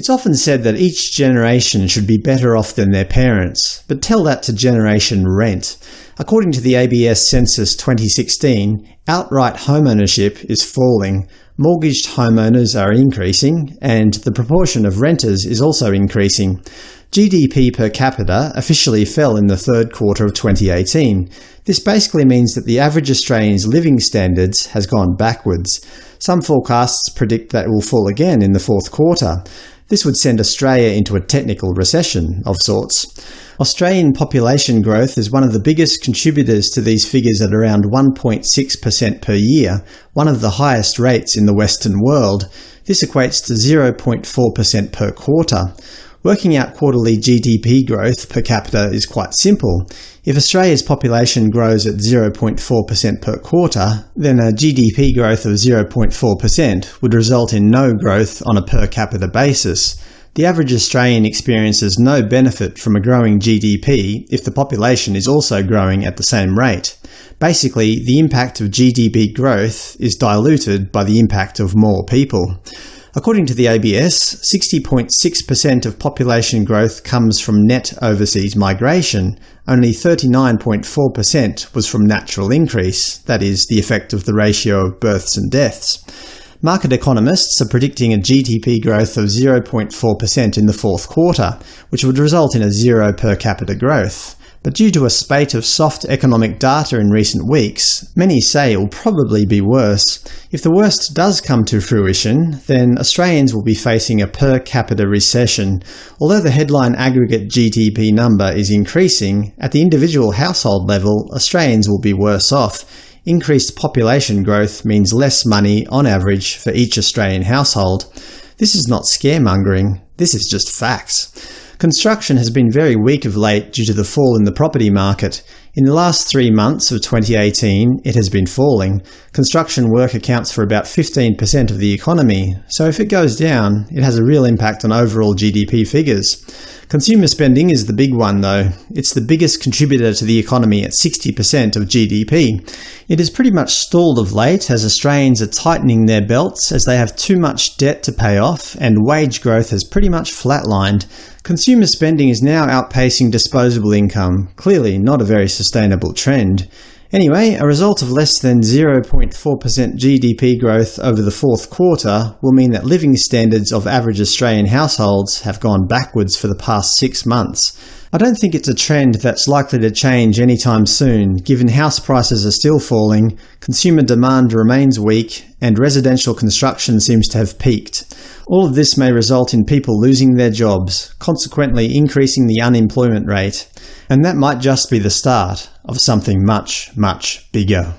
It's often said that each generation should be better off than their parents, but tell that to Generation Rent. According to the ABS Census 2016, outright homeownership is falling, mortgaged homeowners are increasing, and the proportion of renters is also increasing. GDP per capita officially fell in the third quarter of 2018. This basically means that the average Australian's living standards has gone backwards. Some forecasts predict that it will fall again in the fourth quarter. This would send Australia into a technical recession of sorts. Australian population growth is one of the biggest contributors to these figures at around 1.6% per year, one of the highest rates in the Western world. This equates to 0.4% per quarter. Working out quarterly GDP growth per capita is quite simple. If Australia's population grows at 0.4% per quarter, then a GDP growth of 0.4% would result in no growth on a per capita basis. The average Australian experiences no benefit from a growing GDP if the population is also growing at the same rate. Basically, the impact of GDP growth is diluted by the impact of more people. According to the ABS, 60.6% of population growth comes from net overseas migration, only 39.4% was from natural increase, that is, the effect of the ratio of births and deaths. Market economists are predicting a GDP growth of 0.4% in the fourth quarter, which would result in a zero per capita growth. But due to a spate of soft economic data in recent weeks, many say it will probably be worse. If the worst does come to fruition, then Australians will be facing a per capita recession. Although the headline aggregate GDP number is increasing, at the individual household level, Australians will be worse off. Increased population growth means less money, on average, for each Australian household. This is not scaremongering, this is just facts. Construction has been very weak of late due to the fall in the property market. In the last three months of 2018, it has been falling. Construction work accounts for about 15% of the economy, so if it goes down, it has a real impact on overall GDP figures. Consumer spending is the big one, though. It's the biggest contributor to the economy at 60% of GDP. It has pretty much stalled of late as Australians are tightening their belts as they have too much debt to pay off, and wage growth has pretty much flatlined. Consumer spending is now outpacing disposable income, clearly not a very sustainable trend. Anyway, a result of less than 0.4% GDP growth over the fourth quarter will mean that living standards of average Australian households have gone backwards for the past six months. I don't think it's a trend that's likely to change anytime soon, given house prices are still falling, consumer demand remains weak, and residential construction seems to have peaked. All of this may result in people losing their jobs, consequently increasing the unemployment rate. And that might just be the start of something much, much bigger.